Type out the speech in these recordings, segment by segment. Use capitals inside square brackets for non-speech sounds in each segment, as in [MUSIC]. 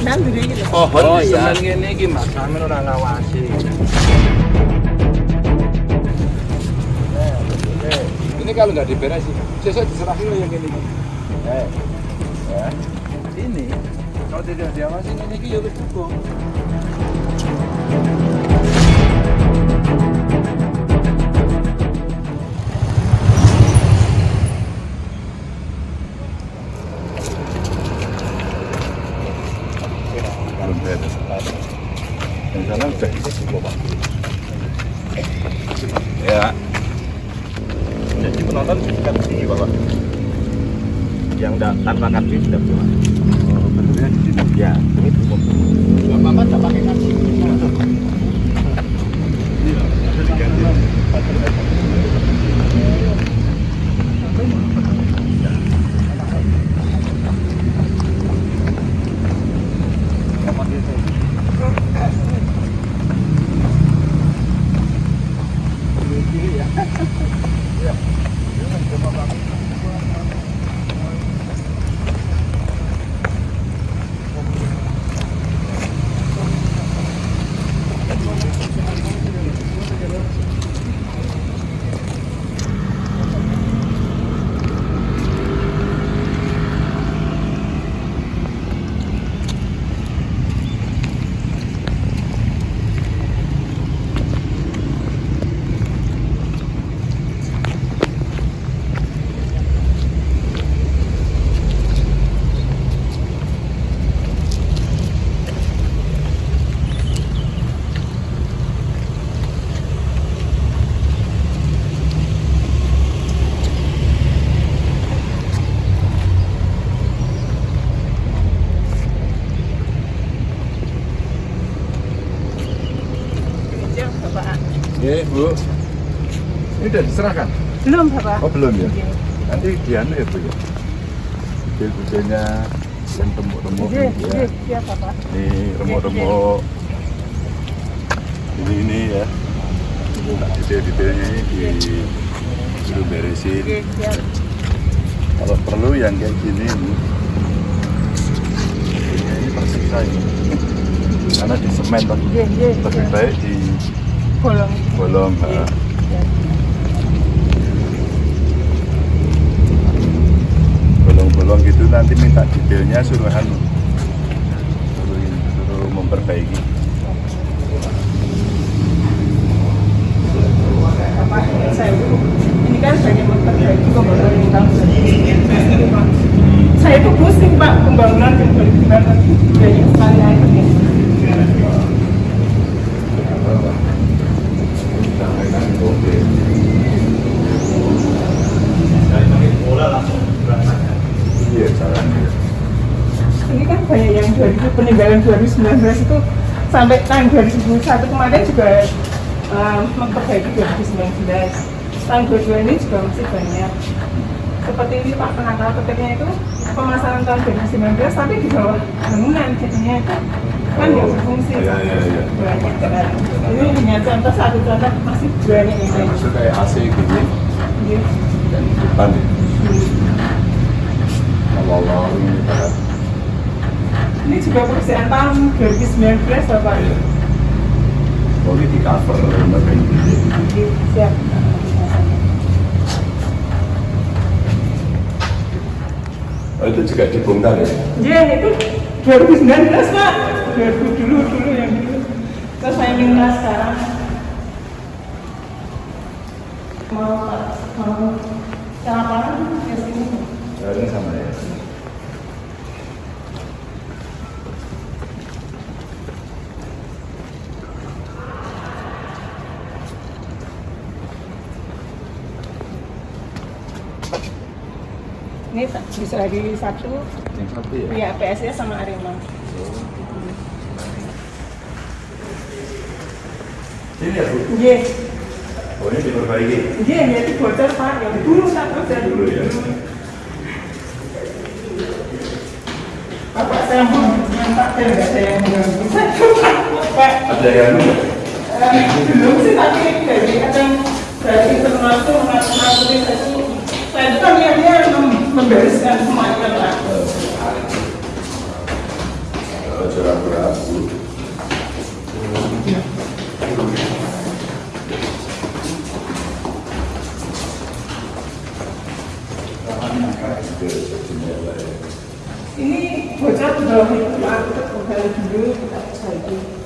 Gitu. Pohon Oh di iya, ngene iki ora. Eh, Ini kalau nggak diberesin, sesuk diserahin lo yang ini. Eh, ya. Ini kalau tidak diawasi ini iki ya wis cukup. Bu. Ini udah diserahkan? Belum, Bapak. Oh, belum ya? Iya. Nanti dianu ya, Bu ya? Budil-budilnya yang remuk-remuk ini ya. iya, Bapak. Ini remuk-remuk. Ini ini ya. Detail-detailnya ini di suruh beresin. Iya. Kalau perlu yang kayak gini ini, ini, tersiksa ini. Karena di semen. Iya, iya, lebih baik di Bolong. Ha. Iya. bolong-bolong gitu nanti minta detailnya suruh anu suruh, suruh memperbaiki ini kan banyak memperbaiki pembangunan 2015. Saya itu pusing Pak pembangunan yang 2015 banyak sekali airnya. iya caranya Ini kan banyak yang 2000 peninggalan 2019 itu sampai tahun 2021 kemarin juga um, memperbaiki 2019. Tahun 22 ini juga masih banyak. Seperti ini Pak penangkal petirnya itu pemasangan tahun 2019 tapi di bawah bangunan jadinya itu kan nggak berfungsi. Iya, iya, iya. Banyak. Ini hanya contoh satu contoh masih banyak yang lain. maksudnya kayak AC gini Iya. di depan ya kalau ini Pak. Ini juga pekerjaan tahun 2019 Bapak. Iya. boleh di cover gini Iya, Siap. oh, itu juga dibongkar ya Iya itu 2019 pak 2000 dulu dulu yang dulu terus saya minta sekarang mau mau ke lapangan ke sini Harusnya sama ya ini tak- bisa hari Sabtu yang satu ya? Ya PSS sama Arema. Ini ya Bu? Iya. Oh ini diperbaiki. Iya ya itu bocor pak. Yang dulu tak bocor dulu ya. Bapak saya mau minta tidak ada yang mengganggu. Saya Pak. Ada yang? Eh, belum sih tapi dari kadang dari internal itu mengatur itu. Saya kan lihat dia mem- membereskan semua itu kan Pak. Oh, Ini kembali dulu kita.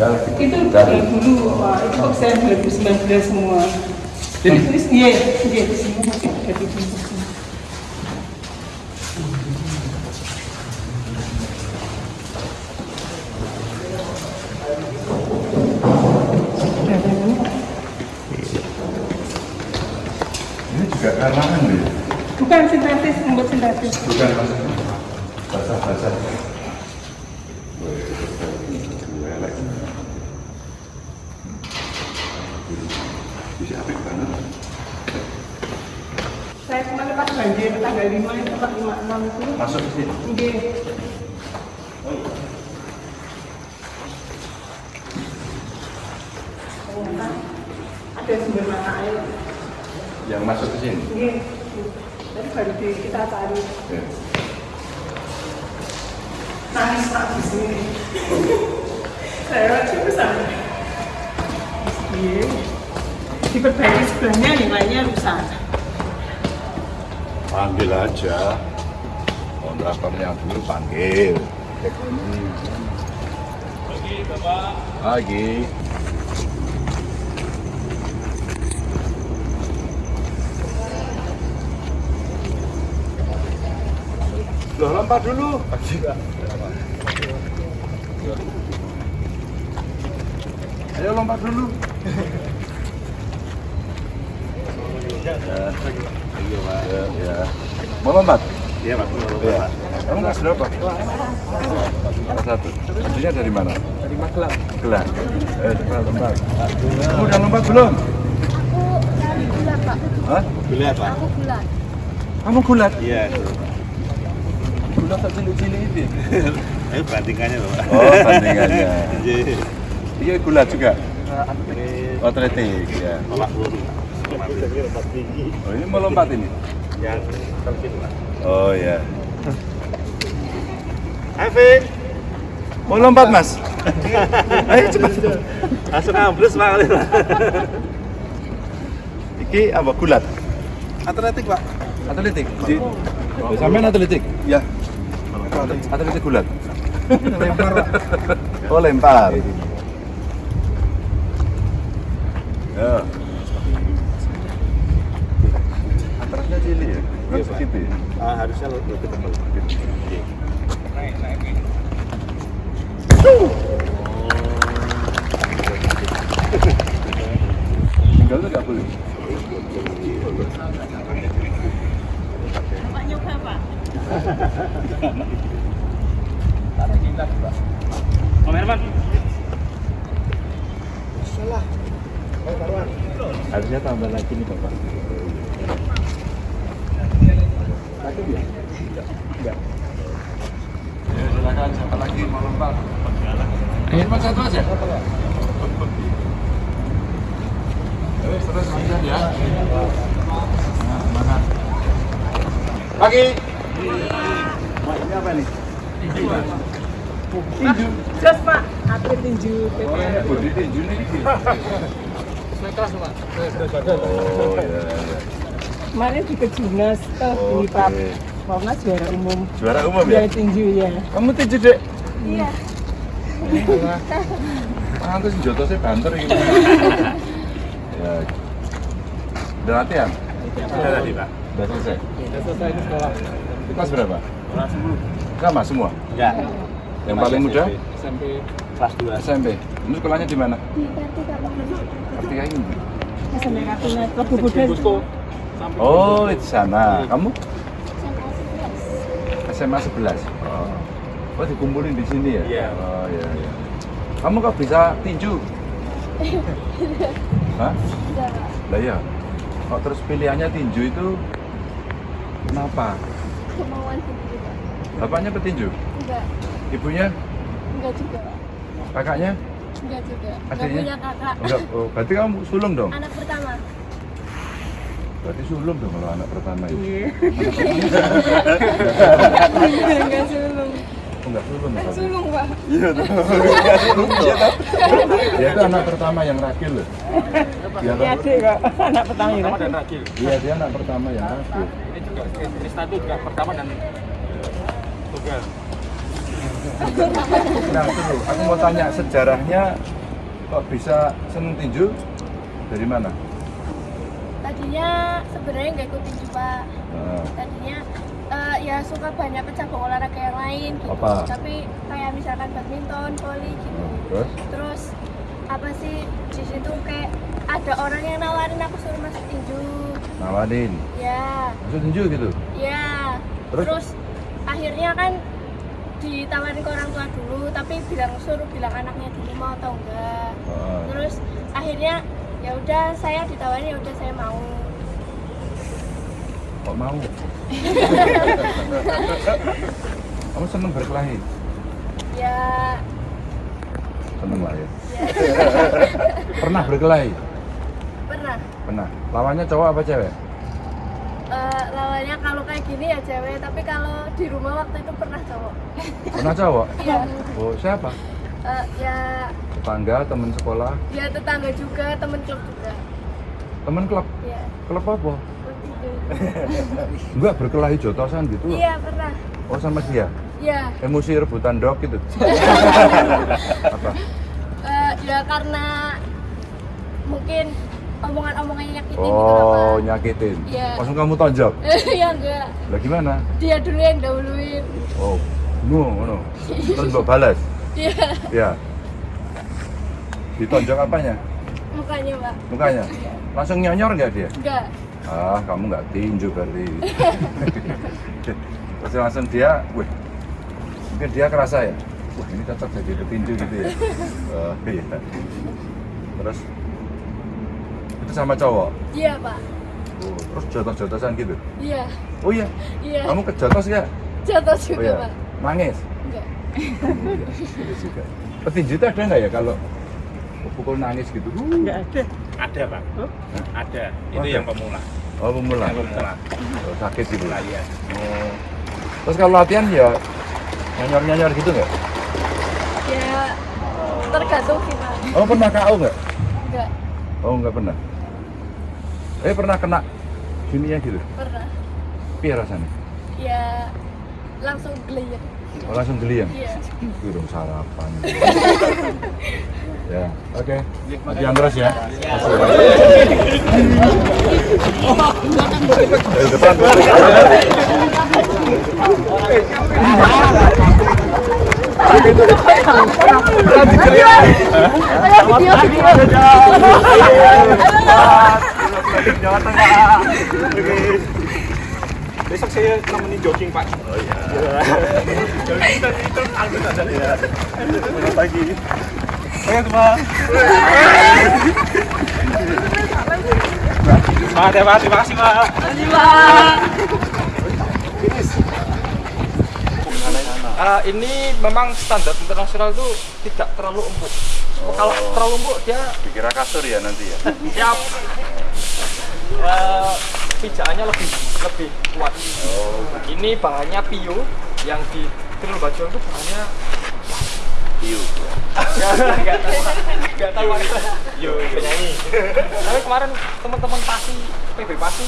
Ya, Itu dari dulu Pak, itu kok saya 2019 semua. Ini? Ini iya, iya sini masih ada di sini. ini juga karangan ya. Bukan sintetis, membuat sintetis. Bukan basah-basah. Bisa Pas banjir tanggal 5 itu Pak 56 itu. Masuk ke sini. Ternyata ada sumber mata air. Yang masuk ke sini. Nggih. Tadi baru di, kita cari. Ya. Nangis Pak di sini. Saya itu sampai. Iya. Diperbaiki sebelahnya nilainya rusak. Panggil aja. Kontraktor yang dulu panggil. Pagi, Bapak. Pagi. Loh, lompat dulu. Ayo lompat dulu. Ya, [LAUGHS] ya, ya. Mau lompat? Iya Pak. Iya. Kamu kelas berapa? Kelas satu. Aslinya dari mana? Dari Magelang. Magelang. Eh, coba lompat. Kamu udah lompat belum? Aku dari gulat pak. Hah? Boleh Pak. Aku gulat. Kamu gulat? Iya. Gulat tak cilik-cilik itu. [LAUGHS] Ayo bandingannya Pak. Oh, bandingannya. [LAUGHS] Iya. Iya gulat juga. Ini Atletik, ya. tolak peluru. Oh, ini mau lompat ini? Yang. Oh, ya. Evin. Mau lompat, Mas? [LAUGHS] Ayo cepat. Langsung ambles Pak. Iki apa gulat? Atletik Pak. Atletik. Di... Oh, sampean atletik? Ya. Atletik gulat. lempar. Oh, lempar. Ya. Cilik ya? Iya, Pak. segitu ya? Ah, harusnya lebih tebal. Iya. Tinggal tuh nggak boleh. Pak nyoba Pak. Om Herman. Harusnya tambah lagi nih Bapak. Ya, silakan siapa lagi mau lompat? Ayo cuma satu aja. Terus lanjut ya. Nah, semangat. Pagi. Ini apa nih? Tinju. Jos Pak, atlet tinju Oh, ini bodi tinju nih. Oh, iya, iya. Kemarin di Kejurnas, toh di Oke. Pap juara umum. Juara umum Juara ya? tinju ya. Kamu tinju, Dek? Iya. Pantes joto saya banter ini. ya. Udah latihan? Sudah tadi Pak. Udah selesai. Sudah selesai di sekolah. Itu kelas berapa? Kelas 10. Sama semua. Ya. Yang paling muda Sampai Kelas 2. SMP. Ini sekolahnya di mana? Di Kartika. Kartika ini. SMP Kartuna Lebu Budan. Oh, di sana. Kamu SMA 11. SMA 11. Oh. Oh, dikumpulin di sini ya? Iya. Oh, iya, iya. Kamu kok bisa tinju? [LAUGHS] Hah? Enggak. Lah iya. Kok terus pilihannya tinju itu kenapa? Kemauan sendiri Pak. Bapaknya petinju? Enggak. Ibunya? Enggak juga Pak. Kakaknya? Enggak juga. Enggak punya kakak. Enggak. Oh, berarti kamu sulung dong? Anak pertama. Berarti sulung dong kalau anak pertama iya. Oh, ya? Iya. Enggak sulung. Enggak sulung. Enggak sulung, Pak. Iya, iya sulung. Dia itu anak pertama yang rakil loh. Iya, iya sih, kok. Anak pertama yang rakil. Iya, dia anak pertama yang nah, rakil. Ini juga Krista itu juga pertama dan tunggal. Nah, seru. Aku mau tanya sejarahnya kok bisa seneng tinju dari mana? Tadinya sebenarnya nggak ikut tinju pak Nah, tadinya eh, ya suka banyak cabang olahraga yang lain gitu Apa? tapi kayak misalkan badminton volley gitu terus? terus apa sih di situ kayak ada orang yang nawarin aku suruh masuk tinju Nawarin. ya Masuk tinju gitu? ya Terus? terus, akhirnya kan ditawarin ke orang tua dulu tapi bilang suruh bilang anaknya dulu mau atau enggak Ah, terus akhirnya ya udah saya ditawarin ya udah saya mau kok mau? [LAUGHS] Kamu seneng berkelahi? ya Seneng lah ya. ya [LAUGHS] Pernah berkelahi? pernah Pernah. Lawannya cowok apa cewek? Eh, lawannya kalau kayak gini ya cewek tapi kalau di rumah waktu itu pernah cowok Pernah cowok? [LAUGHS] iya Oh siapa? Eh, ya Tetangga, teman sekolah, ya tetangga juga temen klub juga teman klub. ya Klub apa? Enggak berkelahi jotosan gitu. iya pernah Oh sama dia? ya Emosi rebutan dog gitu? [LAUGHS] apa? Eh, ya karena mungkin omongan-omongannya nyakitin gitu Oh nyakitin. Iya. Langsung kamu tonjok. [LAUGHS] ya enggak Lah gimana? dia dulu yang dahuluin Oh, no, no. Terus mbok balas. iya Ya. Ditonjok apanya? mukanya pak Mukanya. Langsung nyonyor nggak dia? enggak Ah, kamu nggak tinju berarti. [LAUGHS] Terus langsung dia, wih, mungkin dia kerasa ya, wah ini cocok jadi petinju gitu ya. Oh, iya. Terus itu sama cowok. iya pak Oh, terus jotos-jotosan gitu. iya Oh iya, iya kamu kejotos ya? jatuh Oh juga iya, pak nangis. enggak juga. Petinju itu ada nggak ya kalau pukul nangis gitu? Uh, Enggak ada. ada pak ada itu Ada? yang pemula Oh pemula. yang pemula Oh, sakit gitu. Pemula, iya. Oh. Terus kalau latihan ya nyonyor-nyonyor gitu nggak? ya tergantung sih pak Oh pernah KO nggak? enggak Oh nggak pernah. Eh pernah kena gini ya gitu? pernah Piye rasanya? ya langsung geliat Oh, langsung geli ya? iya Burung sarapan. [LAUGHS] ya, oke. Latihan terus ya. Depan. besok saya nemenin jogging pak oh iya [LAUGHS] jogging itu ya Uh, ini memang standar internasional itu tidak terlalu empuk. Kalau terlalu empuk dia Dikira kasur ya nanti ya. siap uh, pijakannya lebih lebih kuat. Ini bahannya pio yang di Tril Bajo itu bahannya nggak tahu nggak tahu yo penyanyi tapi kemarin teman-teman pasti PB pasti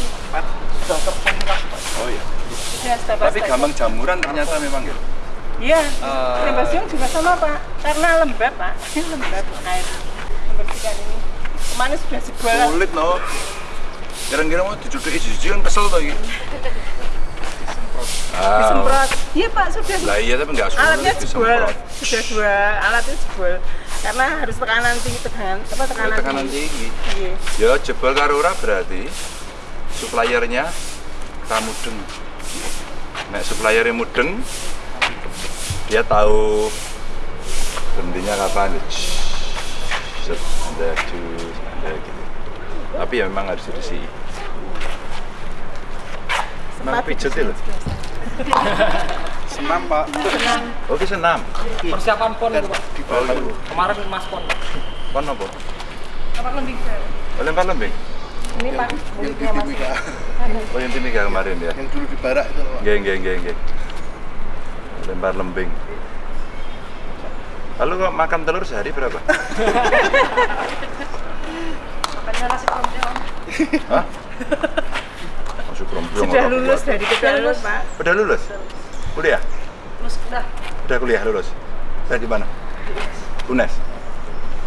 sudah Pak. Oh iya. Ya, by Tapi gampang jamuran ternyata memang ya. Iya, Lembasium juga sama Pak, karena lembab Pak, [LAUGHS] lembab air membersihkan ini. Kemarin sudah jebol. Sulit no. Kira-kira mau jiji kan kesel tuh [LAUGHS] Ah, Disemprot. Iya Pak, sudah. Lah iya tapi nggak sulit Alatnya jebol, sudah dua alatnya jebol. Karena harus tekanan tinggi, tekanan apa tekanan, Tekanan tinggi. Iya. Ya jebol karo ora berarti suppliernya ramudeng. Nek suppliernya mudeng dia tahu berhentinya kapan. Set, anda cus, anda gitu. Tapi ya memang harus dirisi. Pijet ya loh. [LAUGHS] Senam Pak. Oke senam. persiapan pon itu Pak Oh, kemarin mas pon Pon apa? Apa lembing Sir? Oh, lempar lembing. Ini Pak, mulutnya Mas. Oh yang timika kemarin ya. Yang dulu di barak itu. Pak. Geng geng geng geng. Lempar lembing. Lalu kok makan telur sehari berapa? [LAUGHS] Makanya nasi krombyong. Hah? [LAUGHS] Masuk Sudah lulus dari kedalus, Pak. Udah lulus? Kuliah? Terus udah Udah kuliah lulus? Udah di mana? UNES?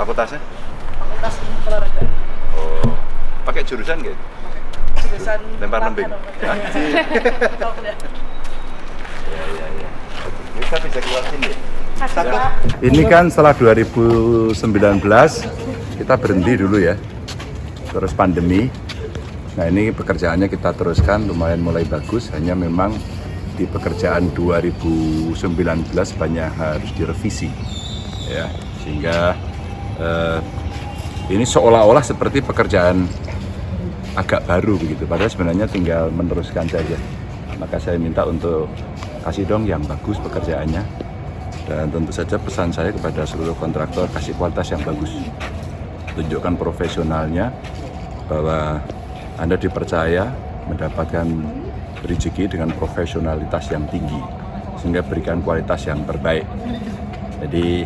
Fakultasnya? fakultas olahraga. Oh, pakai jurusan gitu? Jurusan Lempar lembing? kuliah. [LAUGHS] Ya, ya, ya. Kita bisa keluar sini. Ini kan setelah 2019 kita berhenti dulu ya. Terus pandemi. Nah ini pekerjaannya kita teruskan lumayan mulai bagus. Hanya memang di pekerjaan 2019 banyak harus direvisi. Ya, sehingga eh, ini seolah-olah seperti pekerjaan agak baru begitu. Padahal sebenarnya tinggal meneruskan saja. Maka saya minta untuk kasih dong yang bagus pekerjaannya. Dan tentu saja pesan saya kepada seluruh kontraktor kasih kualitas yang bagus. Tunjukkan profesionalnya bahwa Anda dipercaya mendapatkan rezeki dengan profesionalitas yang tinggi sehingga berikan kualitas yang terbaik. Jadi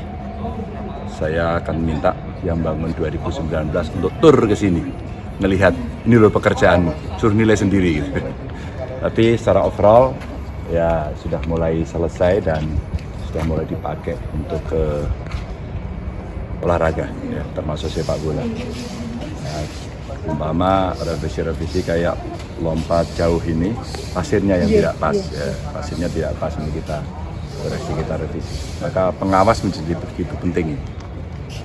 saya akan minta yang bangun 2019 untuk tur ke sini melihat ini loh pekerjaan suruh nilai sendiri gitu. [LAUGHS] Tapi secara overall ya sudah mulai selesai dan sudah mulai dipakai untuk ke olahraga ya termasuk sepak bola. Umpama revisi-revisi kayak lompat jauh ini pasirnya yang tidak pas ya. Pasirnya tidak pas ini kita koreksi kita revisi. Maka pengawas menjadi begitu penting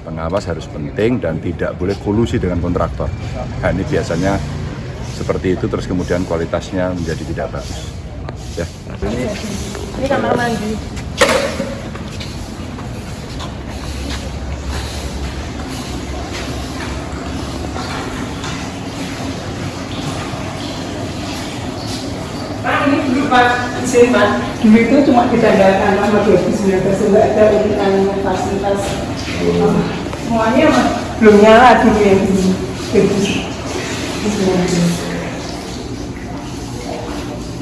pengawas harus penting dan tidak boleh kolusi dengan kontraktor. Nah, ini biasanya seperti itu terus kemudian kualitasnya menjadi tidak bagus. Ya. Ini Ini kamar mandi. Izin Pak. Dulu itu cuma ditanggalkan nomor 2019, nggak ada urutan fasilitas. Semuanya mah belum nyala dulu yang di 2019.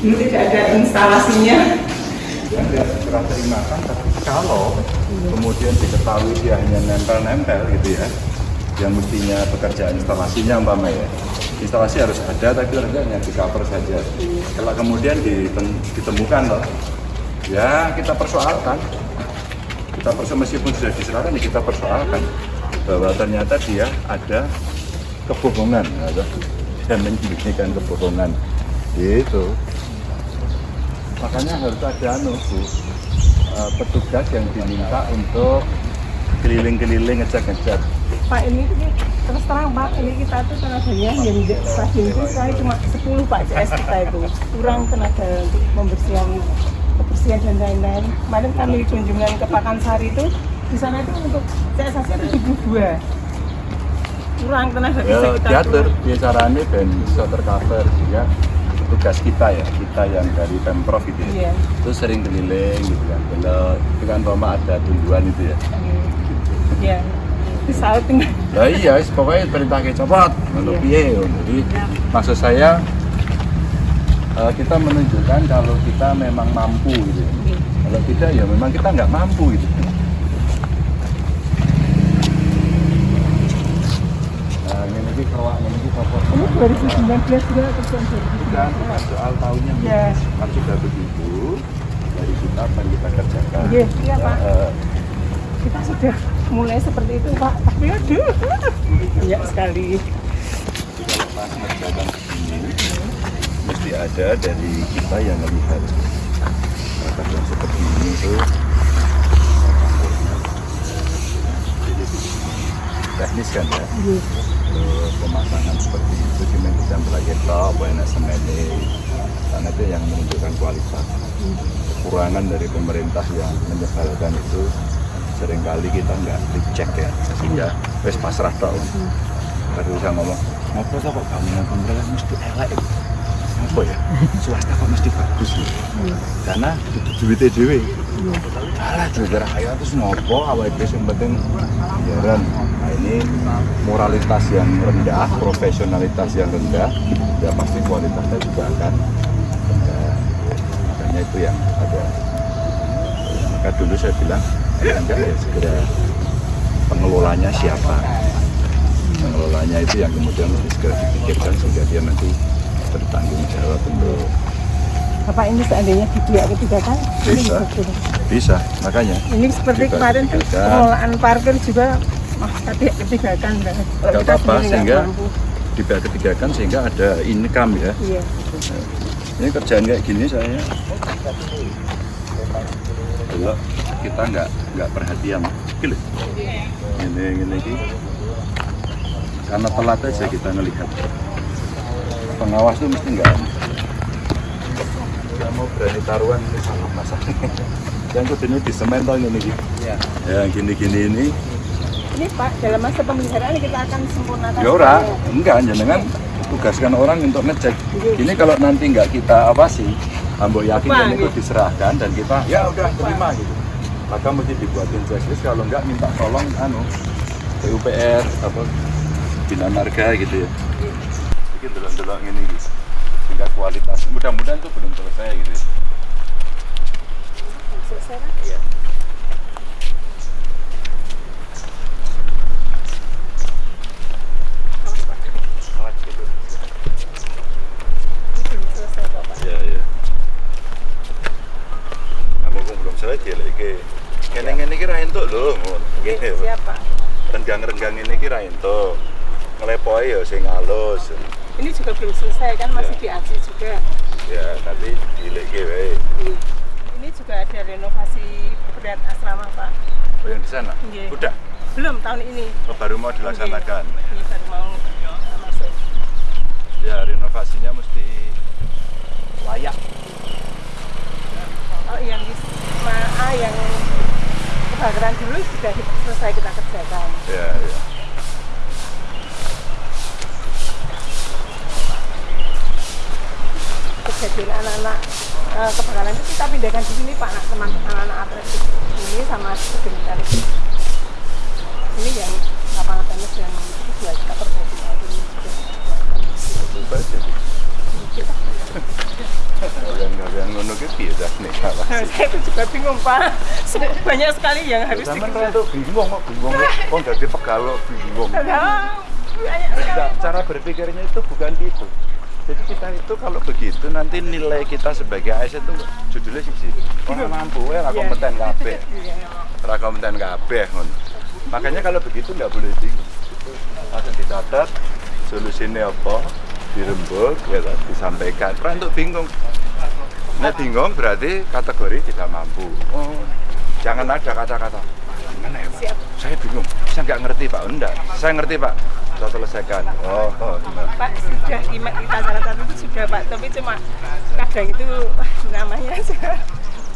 Dulu tidak ada instalasinya. Anda serah terimakan tapi kalau kemudian diketahui dia hanya nempel-nempel gitu ya yang mestinya pekerjaan instalasinya umpama ya instalasi harus ada tapi hanya di cover saja. Kalau kemudian ditem- ditemukan loh ya kita persoalkan. Kita persoalkan meskipun sudah diserahkan ya kita persoalkan bahwa ternyata dia ada kebohongan atau dan menyembunyikan kebohongan. Gitu. Makanya harus ada anu eh, petugas yang diminta untuk keliling-keliling ngecek-ngecek Pak ini terus terang Pak ini kita tuh tenaganya yang di stasiun itu sekarang cuma 10 Pak CS kita itu. Kurang tenaga untuk membersihkan kebersihan dan lain-lain. Kemarin kami kunjungan ke Pakansari itu di sana itu untuk CS itu 72 kurang tenaga ya kita diatur caranya dan bisa tercover sehingga tugas kita ya kita yang dari pemprov gitu ya. Iya. itu sering keliling gitu kan. Kalau itu kan Roma ada tumbuhan itu ya. Iya. Di saat tinggal Lah iya, pokoknya perintah kayak copot, untuk Iya. Jadi maksud saya eh, kita menunjukkan kalau kita memang mampu gitu. Iya. Kalau tidak ya memang kita nggak mampu gitu. Nah, ini lagi kerwak, ini lagi copot. ini 2019 juga Bukan, bukan soal tahunnya. Iya. Kan sudah begitu, dari kita yang kita kerjakan. Iya, iya, Pak. Eh, kita sudah mulai seperti itu Pak. Tapi aduh. Banyak sekali. Pas mesti ada dari kita yang melihat masyarakat yang seperti ini itu. Teknis kan ya? Terus pemasangan seperti itu cuma bisa belajar top enak semennya karena itu yang menunjukkan kualitas. Kekurangan dari pemerintah yang menyebalkan itu sering kali kita nggak dicek ya. Sehingga wes pasrah tau baru bisa ngomong ngopo tak kok bangunan pemerintah mesti elek. Ya?" apa ya? Swasta kok mesti bagus ya? karena duitnya dewe alah duit rakyat terus ngopo? Awal itu yang penting biaran nah ini moralitas yang rendah profesionalitas yang rendah ya pasti kualitasnya juga akan rendah. Makanya itu yang ada. Maka dulu saya bilang segera pengelolanya siapa pengelolanya itu yang kemudian mesti segera dipikirkan sehingga dia nanti bertanggung jawab untuk Bapak ini seandainya di pihak ketiga kan? Bisa. bisa makanya Ini seperti Juga kemarin ketiga. pengelolaan parkir juga wah, tadi ketiga kan. Kalau nggak kita apa-apa sehingga mampu. di pihak ketiga kan sehingga ada income ya Iya. ini kerjaan kayak gini saya kalau kita nggak nggak perhatian. Gini ini gini gini karena telat aja kita ngelihat. Pengawas tuh mesti nggak nggak mau berani taruhan ini salah masalahnya [LAUGHS] yang kudunya di semen tau ini gini ya gini-gini ini. Ini Pak, dalam masa pemeliharaan kita akan sempurnakan. Ya ora, enggak jenengan tugaskan orang untuk ngecek. Ini kalau nanti enggak kita awasi, ambo yakin kan itu gitu. diserahkan dan kita ya udah terima gitu. Maka mesti dibuatin checklist kalau enggak minta tolong anu PUPR apa bina marga gitu ya. Bikin delok-delok ini gitu. Tingkat kualitas. Mudah-mudahan itu belum selesai gitu. ya. Selesai kan? Iya. Ini belum selesai kok Pak. Iya, iya. Kamu kok belum selesai dia lagi. Ngene-ngene iki ra entuk lho, ngono. Ngene lho. Siapa? Renggang-renggang ini ki ra entuk. Ngelepoke ya sing halus. Ini juga belum selesai kan, masih diaji juga. Ya, nanti dileke wae. Iya. Ini juga ada renovasi berat asrama Pak. Oh, yang di sana? Iya. Udah. Belum tahun ini. Oh, baru mau dilaksanakan. Ini baru mau masuk. Ya, renovasinya mesti layak. Oh, yang di Ma- ah, yang kebakaran dulu sudah selesai kita kerjakan. Ya, ya. Kejadian anak-anak eh, kebakaran itu kita pindahkan di sini Pak, anak teman anak-anak atletik ini sama sebentar itu. Ini yang lapangan tenis yang itu kita perbaiki saat ini. Kalian-kalian ngono ki piye dah Nah, awasi. saya itu juga bingung Pak, [LAUGHS] banyak sekali yang harus tuh bingung kok bingung. Kok jadi pegawai bingung. Banyak sekali. Cara berpikirnya itu bukan gitu. Jadi kita itu kalau begitu nanti nilai kita sebagai ASN itu judulnya sih orang mampu ya Iya. kompeten kabeh. [LAUGHS] Iya. Ora kompeten kabeh ngono. Makanya kalau begitu nggak boleh bingung. Langsung dicatat solusinya apa, dirembuk, ya disampaikan. Ora untuk bingung. Nah bingung berarti kategori tidak mampu. Oh, jangan ada kata-kata. Gimana ya Pak? Saya bingung. Saya nggak ngerti Pak. Enggak. Saya ngerti Pak. Saya selesaikan. Oh, oh. Pak sudah lima kita catatan itu sudah Pak, tapi cuma kadang itu [LAUGHS] namanya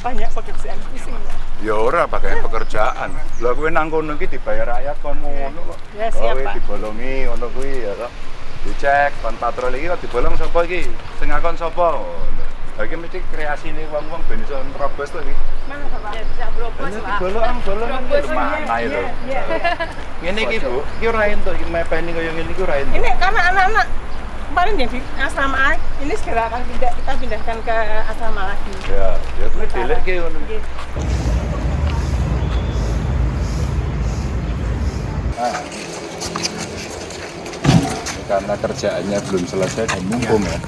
banyak pekerjaan pusing ya. Ya ora pakai pekerjaan. Lah kowe nang kono iki dibayar rakyat kon ngono kok. Ya, siap, Kowe Pak. dibolongi ngono kuwi ya kok. Dicek kon patroli iki kok dibolong sapa iki? Sing ngakon sapa? Lah iki mesti kreasine wong-wong ben iso nerobos to iki. Mana Pak? Ya, tidak berobos Ini Pak. dibolong bolong Berobos, mana iya, itu? iya. Ngene iki Bu, iki ora entuk iki mepeni kaya ngene iki ora entuk. Ini karena anak-anak kemarin yang di asrama ini segera akan pindah, kita pindahkan ke asrama lagi. Ya, ya kuwi dilek ki ngono. Ah. Ini karena kerjaannya belum selesai dan mumpung ya.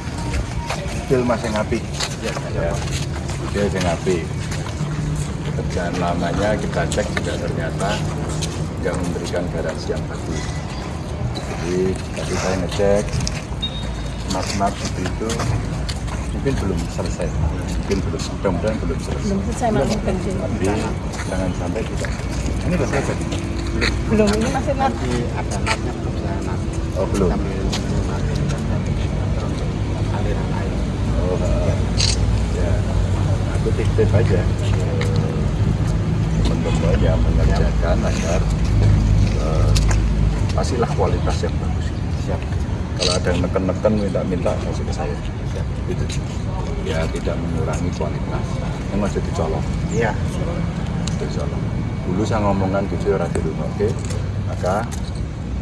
Bil masih ngapi. Ya, ya. Bil masih ngapi. Kerjaan lamanya kita cek juga ternyata nggak memberikan garansi yang bagus. Jadi tadi saya ngecek smart-smart seperti itu mungkin belum selesai, mungkin belum, mudah-mudahan belum selesai. Belum selesai melakukan Jadi jangan sampai tidak. Ini udah selesai. Belum, ini masih not. ada natnya belum saya Oh belum. sambil aliran air Oh, ya. Aku titip aja teman-teman yang mengerjakan agar eh, kasihlah kualitas yang bagus. Siap. Kalau ada yang neken-neken minta-minta kasih ke saya. Siap. Gitu. Ya tidak mengurangi kualitas. Yang masih dicolok. iya Dicolok. Dulu saya ngomongkan gitu ya di rumah, oke. Maka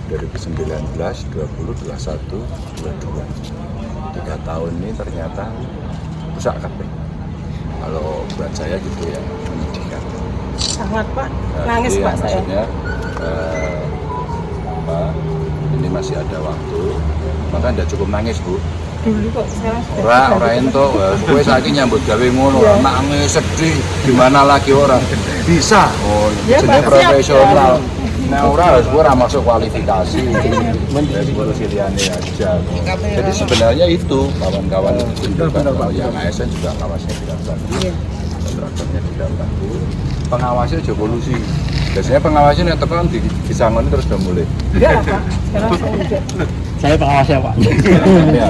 2019, 20, 21, 22 tiga tahun ini ternyata rusak kabeh kalau buat saya gitu ya menyedihkan. Sangat pak. Nah, nangis jadi pak saya. maksudnya eh, apa, ini masih ada waktu. Maka tidak cukup nangis bu. Dulu kok sekarang sudah ora sudah ora gitu. ento gue saiki nyambut gawe ngono Iya. nangis sedih. Gimana lagi orang bisa. Oh Ya, jenenge Pak, siap. profesional nah ora harus gue masuk kualifikasi aja jadi sebenarnya itu kawan-kawan itu tunjukkan kalau yang ASN juga ngawasnya tidak bagus Iya. kontraktornya tidak bagus pengawasnya juga polusi biasanya pengawasnya yang tekan di disangoni terus udah mulai enggak lah pak sekarang saya [LAUGHS] enggak Saya pengawasnya Pak. ya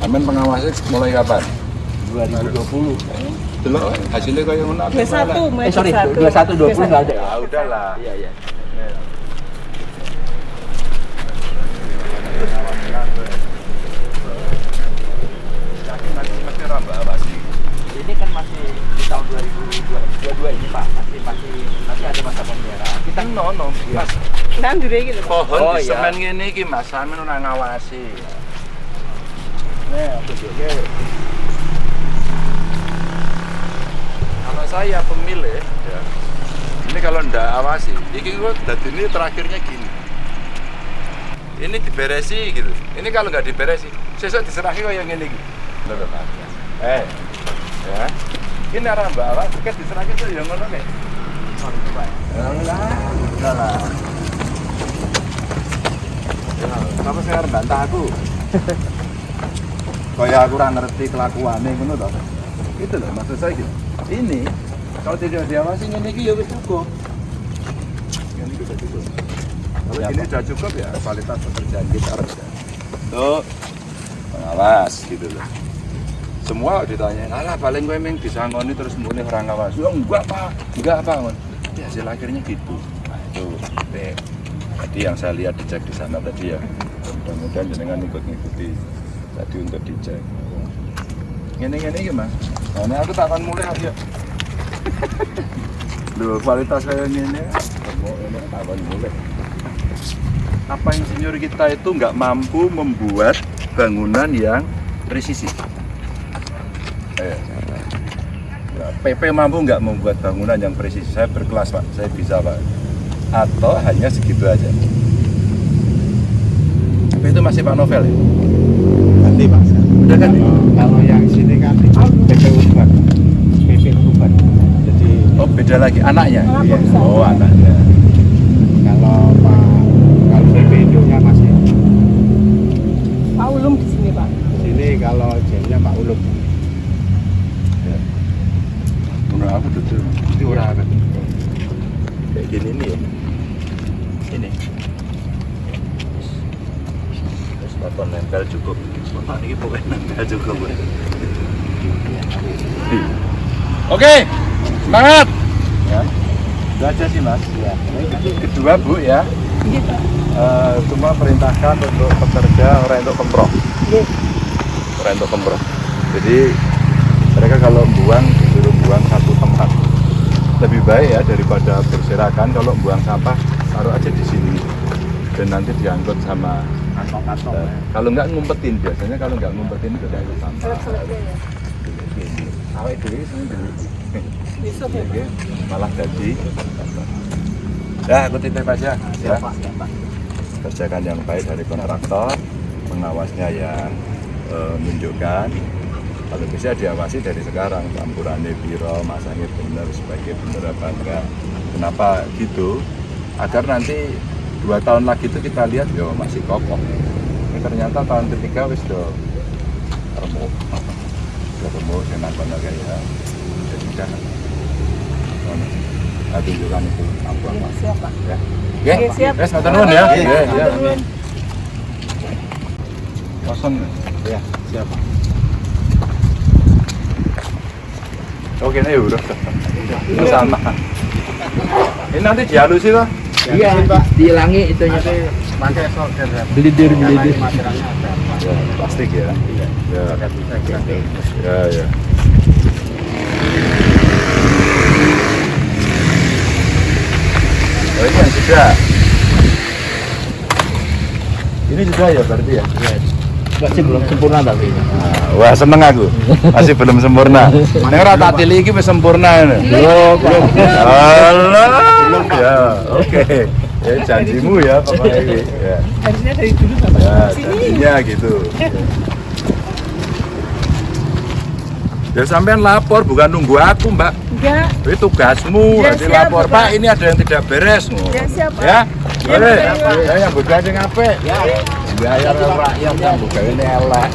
amin pengawasnya mulai kapan 2020. Delok hasilnya kayak ngono. dua satu Eh sorry, 21 20 nggak ada. Ya udahlah. Iya iya. Ini kan masih di tahun 2022 ini Pak, masih masih masih ada masa pemeliharaan. Kita nono, Mas. nandur gitu Pak. Pohon Oh, di iya. semen ngene iki Mas, sampean ora ngawasi. Nih, aku juga. Kalau saya pemilih, ini kalau ndak awasi, ini dadi ini terakhirnya gini. Ini diberesi gitu. Ini kalau nggak diberesi, sesuk diserahi kok yang ini gitu. Loh, loh. Eh, ya. Ini arah mbak awak, tiket diserahi tuh yang ngono kayak. Enggak, lah. Kamu harus bantah aku. Kayak aku ngerti kelakuannya ngono toh. Itu loh maksud saya gitu. Ini kalau tidak diawasi ini ya wis cukup. Ini sudah cukup. Kalau ini sudah cukup ya kualitas pekerjaan kita harus ya. Tuh pengawas gitu loh. Semua ditanya, alah paling gue emang disangoni terus mulai orang ngawas. Ya enggak pak, enggak apa Tapi hasil akhirnya gitu. Nah itu, deh. Tadi yang saya lihat dicek di sana tadi ya. Mudah-mudahan jenengan ikut ngikuti tadi untuk dicek. Ini ini gimana? Nah, ini aku tak akan mulai aja. Loh, kualitas saya ini. Apa insinyur kita itu nggak mampu membuat bangunan yang presisi? Eh, ya, PP mampu nggak membuat bangunan yang presisi? Saya berkelas pak, saya bisa pak. Atau hanya segitu aja? Tapi itu masih Pak Novel ya? ganti Pak. Udah kan? Kalau yang sini kan PP Urban. PP Urban. Jadi Oh beda lagi, anaknya? Anak Iya. perusahaan. Oh anaknya. kalau Pak kalau PP Indonya masih Pak Ulum di sini pak sini kalau jennya Pak Ulum. Ya. Menurut aku betul. Ini orang apa? Kayak gini nih ya. Ini. Baton nempel cukup. Bapak ini pokoknya nempel cukup. Oke, semangat. Ya. Itu aja sih mas. Ya. Kedua bu ya. iya pak Eh, cuma perintahkan untuk pekerja orang untuk kemprok Iya. orang untuk kemprok jadi mereka kalau buang disuruh buang satu tempat lebih baik ya daripada berserakan kalau buang sampah taruh aja di sini dan nanti diangkut sama Kantong-kantong. eh, kalau nggak ngumpetin biasanya kalau nggak ngumpetin itu diangkut sampah selek-seleknya ya Gini. awet dulu ya Oke, malah jadi ya aku titip aja ya ya, kerjakan yang baik dari kontraktor, pengawasnya yang eh, menunjukkan. Kalau bisa diawasi dari sekarang, campurannya biro, masangnya benar, sebagai benar apa enggak. Kenapa gitu? Agar nanti dua tahun lagi itu kita lihat, yo masih kokoh. Ini ternyata tahun ketiga wis do remuk, [LAUGHS] remuk dengan kayak jadi jangan. Nah, tunjukkan itu apa Iya, siap pak ya. Oke, siap. Wes, matur nuwun ya. Iya, Iya, iya. Kosong. Ya, siapa? Oke, ini udah. Ini sama. Ini nanti dihalusin lah. Iya, dihilangi itunya. Pakai solder. Ya, Belidir, belidir. Materialnya ada. plastik ya. Iya. Ya, ya, ya. Oh, ini yang sudah. Ini sudah ya berarti ya? Iya. masih belum sempurna tapi. Nah, wah seneng aku. Masih belum sempurna. Ini rata tili ini sempurna ini. Belum belum. Allah ya oke. Ya janjimu ya Bapak Ewi ya, harusnya dari dulu bapak ya janjinya gitu [LAUGHS] ya sampean lapor bukan nunggu aku mbak. Enggak. Itu tugasmu Ya, nanti siap, lapor Bapak. Pak ini ada yang tidak beres. Ya, siap, Pak. ya? Ya, boleh? Ya yang begadang apa ya bayar rakyat yang begadang elek